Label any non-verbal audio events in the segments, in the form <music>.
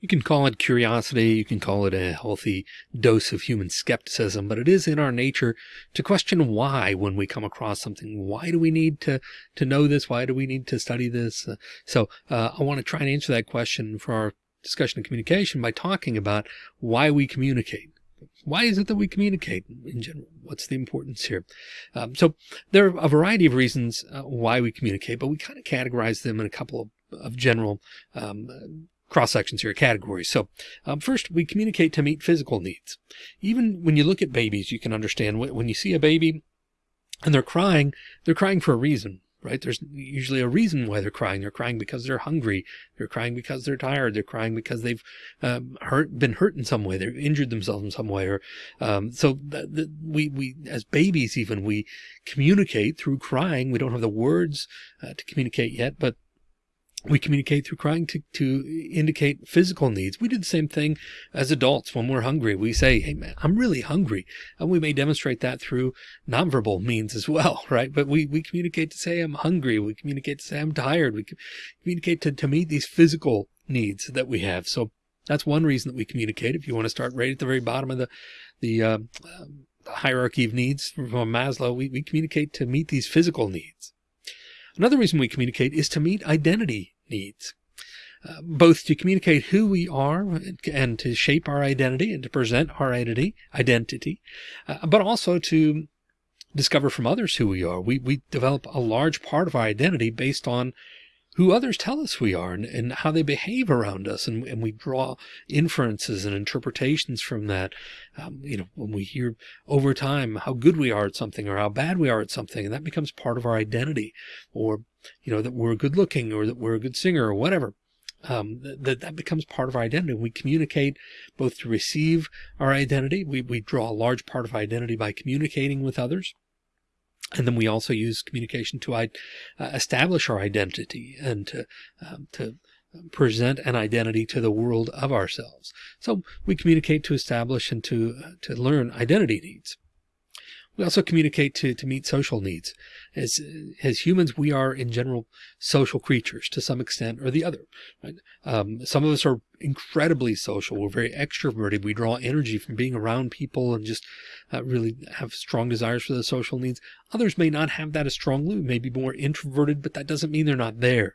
You can call it curiosity. You can call it a healthy dose of human skepticism, but it is in our nature to question why when we come across something. Why do we need to, to know this? Why do we need to study this? Uh, so uh, I want to try and answer that question for our discussion of communication by talking about why we communicate. Why is it that we communicate in general? What's the importance here? Um, so there are a variety of reasons uh, why we communicate, but we kind of categorize them in a couple of, of general um, cross sections here, categories. So um, first, we communicate to meet physical needs. Even when you look at babies, you can understand when you see a baby and they're crying, they're crying for a reason right? There's usually a reason why they're crying. They're crying because they're hungry. They're crying because they're tired. They're crying because they've um, hurt, been hurt in some way. They've injured themselves in some way. Or um, so we we as babies even we communicate through crying. We don't have the words uh, to communicate yet, but we communicate through crying to, to indicate physical needs. We do the same thing as adults when we're hungry. We say, Hey man, I'm really hungry. And we may demonstrate that through nonverbal means as well, <laughs> right? But we, we communicate to say I'm hungry. We communicate to say I'm tired. We communicate to, to meet these physical needs that we have. So that's one reason that we communicate. If you want to start right at the very bottom of the, the, uh, hierarchy of needs from Maslow, we, we communicate to meet these physical needs. Another reason we communicate is to meet identity needs. Uh, both to communicate who we are and to shape our identity and to present our identity, identity, uh, but also to discover from others who we are. We, we develop a large part of our identity based on who others tell us we are and, and how they behave around us. And, and, we draw inferences and interpretations from that. Um, you know, when we hear over time how good we are at something or how bad we are at something, and that becomes part of our identity or, you know, that we're good looking or that we're a good singer or whatever. Um, that, that becomes part of our identity. We communicate both to receive our identity. We, we draw a large part of our identity by communicating with others. And then we also use communication to uh, establish our identity and to, um, to present an identity to the world of ourselves. So we communicate to establish and to, uh, to learn identity needs. We also communicate to, to meet social needs. As, as humans, we are in general social creatures to some extent or the other. Right? Um, some of us are incredibly social. We're very extroverted. We draw energy from being around people and just uh, really have strong desires for the social needs. Others may not have that as strongly, may be more introverted, but that doesn't mean they're not there.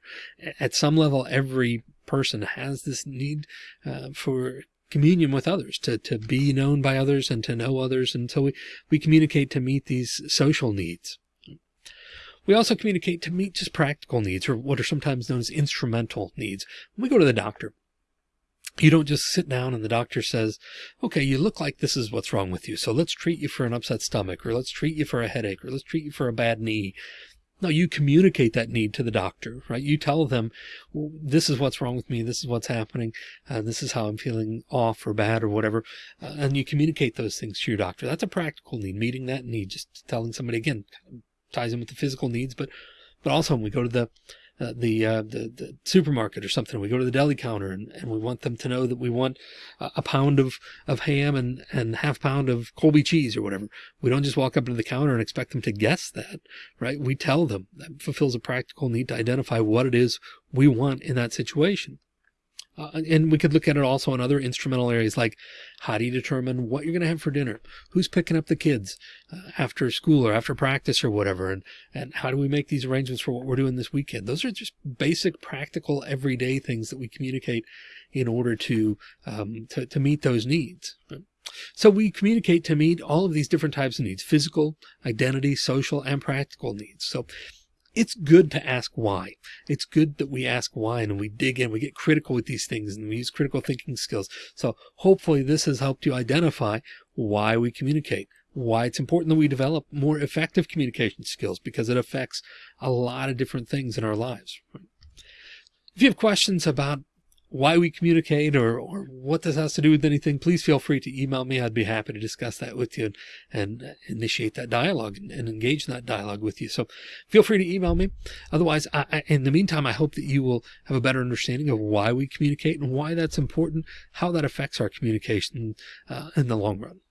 At some level, every person has this need uh, for communion with others, to, to be known by others and to know others. And so we, we communicate to meet these social needs. We also communicate to meet just practical needs or what are sometimes known as instrumental needs. When we go to the doctor, you don't just sit down and the doctor says, okay, you look like this is what's wrong with you. So let's treat you for an upset stomach or let's treat you for a headache or let's treat you for a bad knee. No, you communicate that need to the doctor, right? You tell them, well, this is what's wrong with me. This is what's happening. Uh, this is how I'm feeling off or bad or whatever. Uh, and you communicate those things to your doctor. That's a practical need, meeting that need, just telling somebody again, ties in with the physical needs, but, but also when we go to the, uh, the, uh, the, the supermarket or something. We go to the deli counter and, and we want them to know that we want a pound of, of ham and, and half pound of Colby cheese or whatever. We don't just walk up to the counter and expect them to guess that, right? We tell them that fulfills a practical need to identify what it is we want in that situation. Uh, and we could look at it also in other instrumental areas like how do you determine what you're going to have for dinner? Who's picking up the kids uh, after school or after practice or whatever? And, and how do we make these arrangements for what we're doing this weekend? Those are just basic, practical, everyday things that we communicate in order to, um, to, to meet those needs. So we communicate to meet all of these different types of needs, physical, identity, social, and practical needs. So it's good to ask why. It's good that we ask why and we dig in, we get critical with these things and we use critical thinking skills. So hopefully this has helped you identify why we communicate, why it's important that we develop more effective communication skills because it affects a lot of different things in our lives. If you have questions about why we communicate or, or what this has to do with anything, please feel free to email me. I'd be happy to discuss that with you and, and initiate that dialogue and, and, engage in that dialogue with you. So feel free to email me. Otherwise, I, I, in the meantime, I hope that you will have a better understanding of why we communicate and why that's important, how that affects our communication uh, in the long run.